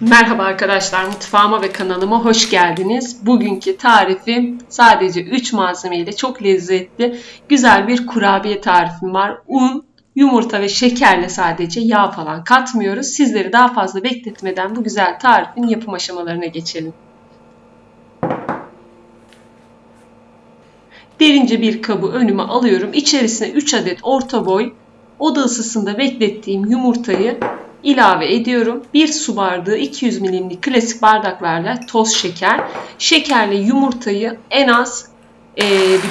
Merhaba arkadaşlar, mutfağıma ve kanalıma hoş geldiniz. Bugünkü tarifim sadece 3 malzemeyle çok lezzetli, güzel bir kurabiye tarifim var. Un, yumurta ve şekerle sadece yağ falan katmıyoruz. Sizleri daha fazla bekletmeden bu güzel tarifin yapım aşamalarına geçelim. Derince bir kabı önüme alıyorum. İçerisine 3 adet orta boy oda ısısında beklettiğim yumurtayı ilave ediyorum. 1 su bardağı 200 milimlik klasik bardaklarla toz şeker. Şekerle yumurtayı en az e,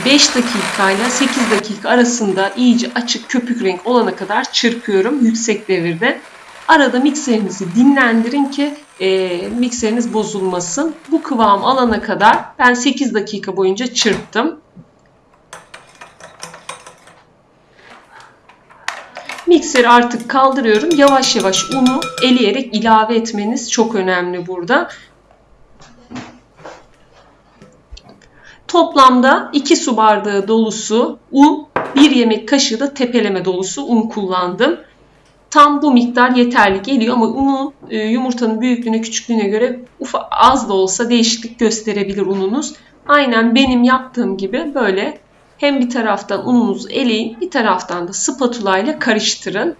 5 dakika ile 8 dakika arasında iyice açık köpük renk olana kadar çırpıyorum yüksek devirde. Arada mikserinizi dinlendirin ki e, mikseriniz bozulmasın. Bu kıvam alana kadar ben 8 dakika boyunca çırptım. Mikseri artık kaldırıyorum. Yavaş yavaş unu eleyerek ilave etmeniz çok önemli burada. Toplamda 2 su bardağı dolusu un, 1 yemek kaşığı da tepeleme dolusu un kullandım. Tam bu miktar yeterli geliyor ama unun e, yumurtanın büyüklüğüne küçüklüğüne göre az da olsa değişiklik gösterebilir ununuz. Aynen benim yaptığım gibi böyle hem bir taraftan ununuzu eleyin, bir taraftan da spatula ile karıştırın.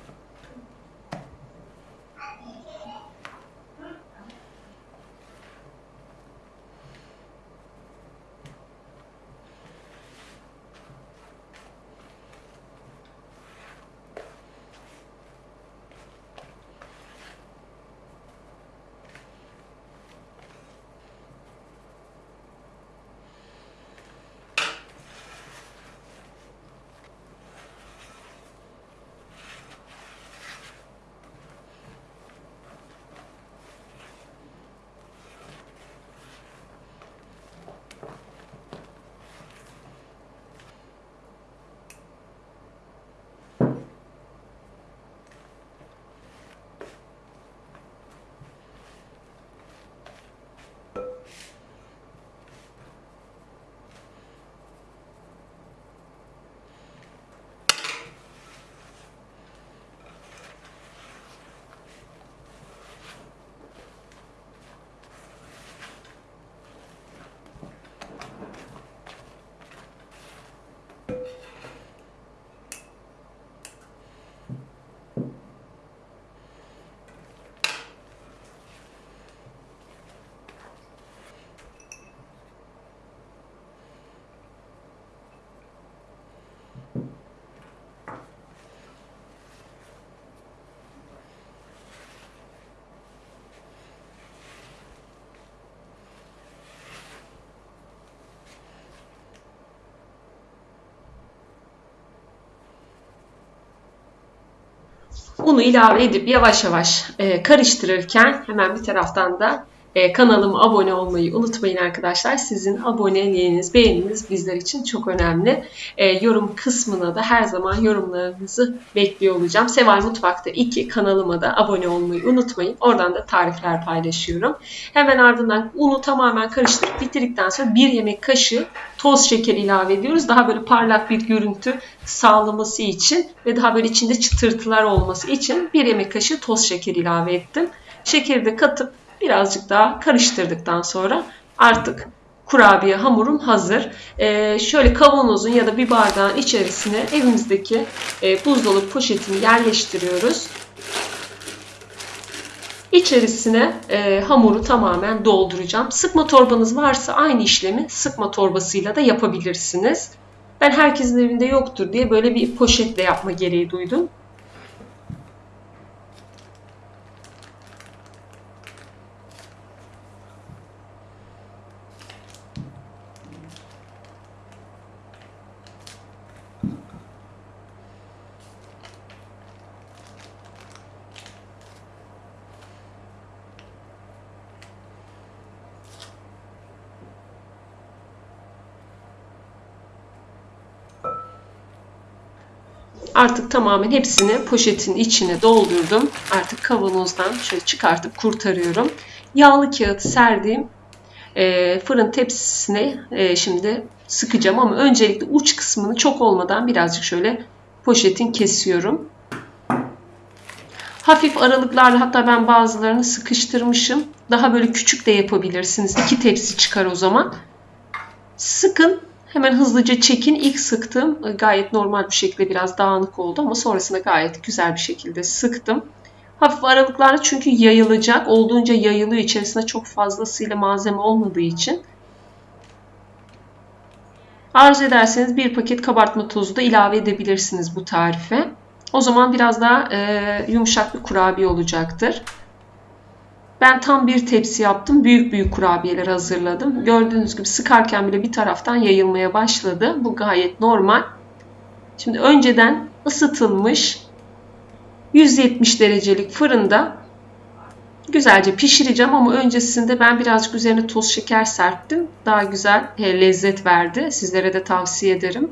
Unu ilave edip yavaş yavaş e, karıştırırken hemen bir taraftan da e, kanalıma abone olmayı unutmayın arkadaşlar. Sizin aboneliğiniz, beğeniniz bizler için çok önemli. E, yorum kısmına da her zaman yorumlarınızı bekliyor olacağım. Seval Mutfak'ta 2 kanalıma da abone olmayı unutmayın. Oradan da tarifler paylaşıyorum. Hemen ardından unu tamamen karıştırıp bitirdikten sonra 1 yemek kaşığı toz şeker ilave ediyoruz. Daha böyle parlak bir görüntü sağlaması için ve daha böyle içinde çıtırtılar olması için 1 yemek kaşığı toz şeker ilave ettim. Şekeri de katıp birazcık daha karıştırdıktan sonra artık kurabiye hamurum hazır. Ee, şöyle kavanozun ya da bir bardağın içerisine evimizdeki e, buzdolabı poşetini yerleştiriyoruz. İçerisine e, hamuru tamamen dolduracağım. Sıkma torbanız varsa aynı işlemi sıkma torbasıyla da yapabilirsiniz. Ben herkesin evinde yoktur diye böyle bir poşetle yapma gereği duydum. Artık tamamen hepsini poşetin içine doldurdum. Artık kavanozdan şöyle çıkartıp kurtarıyorum. Yağlı kağıt serdiğim e, fırın tepsisine e, şimdi sıkacağım ama öncelikle uç kısmını çok olmadan birazcık şöyle poşetin kesiyorum. Hafif aralıklarla hatta ben bazılarını sıkıştırmışım. Daha böyle küçük de yapabilirsiniz. İki tepsi çıkar o zaman. Sıkın. Hemen hızlıca çekin. İlk sıktım. Gayet normal bir şekilde biraz dağınık oldu ama sonrasında gayet güzel bir şekilde sıktım. Hafif aralıklarla çünkü yayılacak. Olduğunca yayılıyor. İçerisinde çok fazlasıyla malzeme olmadığı için. Arzu ederseniz bir paket kabartma tozu da ilave edebilirsiniz bu tarife. O zaman biraz daha e, yumuşak bir kurabiye olacaktır. Ben tam bir tepsi yaptım. Büyük büyük kurabiyeler hazırladım. Gördüğünüz gibi sıkarken bile bir taraftan yayılmaya başladı. Bu gayet normal. Şimdi önceden ısıtılmış 170 derecelik fırında güzelce pişireceğim ama öncesinde ben birazcık üzerine toz şeker serptim. Daha güzel he, lezzet verdi. Sizlere de tavsiye ederim.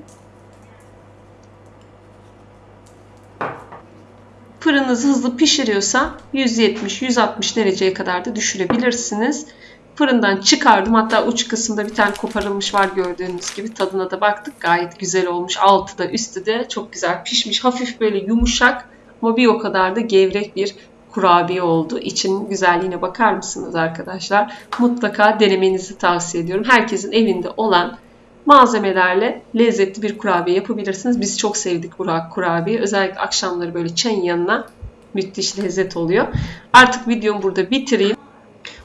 Fırınınız hızlı pişiriyorsa 170-160 dereceye kadar da düşürebilirsiniz. Fırından çıkardım. Hatta uç kısımda bir tane koparılmış var gördüğünüz gibi. Tadına da baktık. Gayet güzel olmuş. Altı da üstü de çok güzel pişmiş. Hafif böyle yumuşak ama bir o kadar da gevrek bir kurabiye oldu. İçinin güzelliğine bakar mısınız arkadaşlar? Mutlaka denemenizi tavsiye ediyorum. Herkesin evinde olan malzemelerle lezzetli bir kurabiye yapabilirsiniz. Biz çok sevdik bu kurabiye. Özellikle akşamları böyle çayın yanına müthiş lezzet oluyor. Artık videomu burada bitireyim.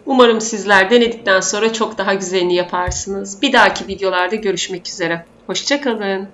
Umarım sizler denedikten sonra çok daha güzelini yaparsınız. Bir dahaki videolarda görüşmek üzere. Hoşçakalın.